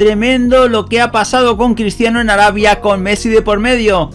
Tremendo lo que ha pasado con Cristiano en Arabia con Messi de por medio.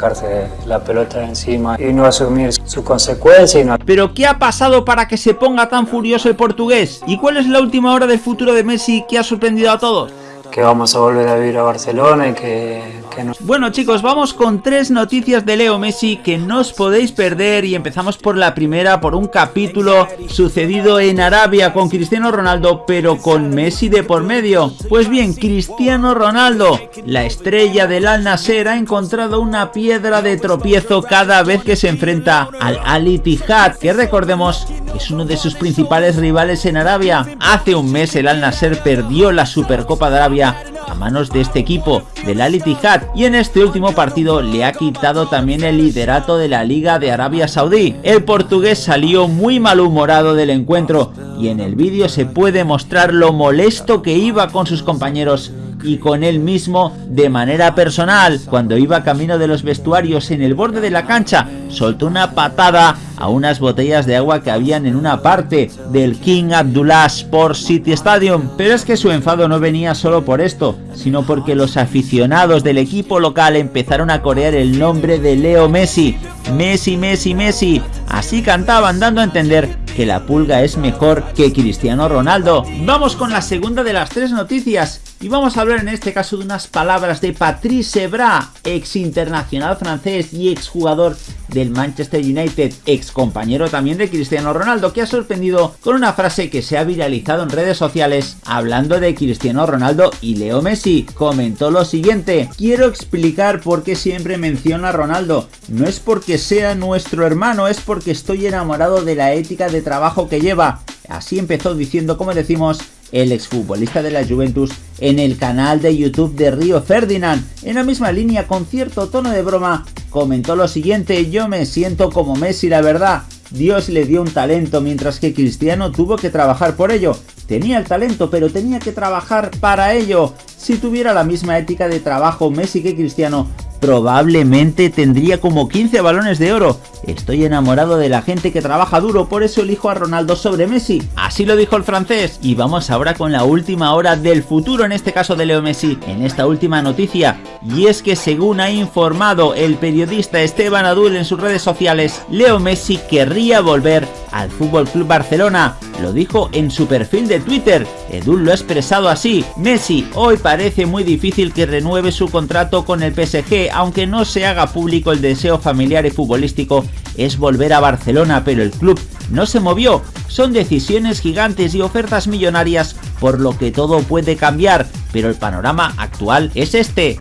La pelota encima y no asumir sus consecuencias. No... Pero ¿qué ha pasado para que se ponga tan furioso el portugués? ¿Y cuál es la última hora del futuro de Messi que ha sorprendido a todos? Que vamos a volver a vivir a Barcelona y que, que no... Bueno chicos, vamos con tres noticias de Leo Messi que no os podéis perder y empezamos por la primera, por un capítulo sucedido en Arabia con Cristiano Ronaldo, pero con Messi de por medio. Pues bien, Cristiano Ronaldo, la estrella del Al Nasser, ha encontrado una piedra de tropiezo cada vez que se enfrenta al Al Ittihad, que recordemos es uno de sus principales rivales en Arabia. Hace un mes el Al Nasser perdió la Supercopa de Arabia a manos de este equipo, del Al Ittihad, y en este último partido le ha quitado también el liderato de la Liga de Arabia Saudí. El portugués salió muy malhumorado del encuentro y en el vídeo se puede mostrar lo molesto que iba con sus compañeros y con él mismo de manera personal. Cuando iba camino de los vestuarios en el borde de la cancha, soltó una patada a unas botellas de agua que habían en una parte del King Abdullah Sports City Stadium. Pero es que su enfado no venía solo por esto, sino porque los aficionados del equipo local empezaron a corear el nombre de Leo Messi. Messi, Messi, Messi. Así cantaban dando a entender que la pulga es mejor que Cristiano Ronaldo. Vamos con la segunda de las tres noticias y vamos a hablar en este caso de unas palabras de Patrice Evra, ex internacional francés y ex jugador del Manchester United, ex compañero también de Cristiano Ronaldo, que ha sorprendido con una frase que se ha viralizado en redes sociales hablando de Cristiano Ronaldo y Leo Messi. Comentó lo siguiente, quiero explicar por qué siempre menciono a Ronaldo. No es porque sea nuestro hermano, es porque estoy enamorado de la ética de trabajo que lleva. Así empezó diciendo, como decimos, el exfutbolista de la Juventus en el canal de YouTube de Río Ferdinand. En la misma línea, con cierto tono de broma, comentó lo siguiente, yo me siento como Messi la verdad. Dios le dio un talento mientras que Cristiano tuvo que trabajar por ello. Tenía el talento pero tenía que trabajar para ello. Si tuviera la misma ética de trabajo Messi que Cristiano, probablemente tendría como 15 balones de oro. Estoy enamorado de la gente que trabaja duro, por eso elijo a Ronaldo sobre Messi. Así lo dijo el francés. Y vamos ahora con la última hora del futuro, en este caso de Leo Messi, en esta última noticia. Y es que según ha informado el periodista Esteban Adul en sus redes sociales, Leo Messi querría volver al Fútbol Club Barcelona. Lo dijo en su perfil de Twitter. Edul lo ha expresado así. Messi, hoy parece muy difícil que renueve su contrato con el PSG, aunque no se haga público el deseo familiar y futbolístico es volver a Barcelona, pero el club no se movió. Son decisiones gigantes y ofertas millonarias, por lo que todo puede cambiar, pero el panorama actual es este.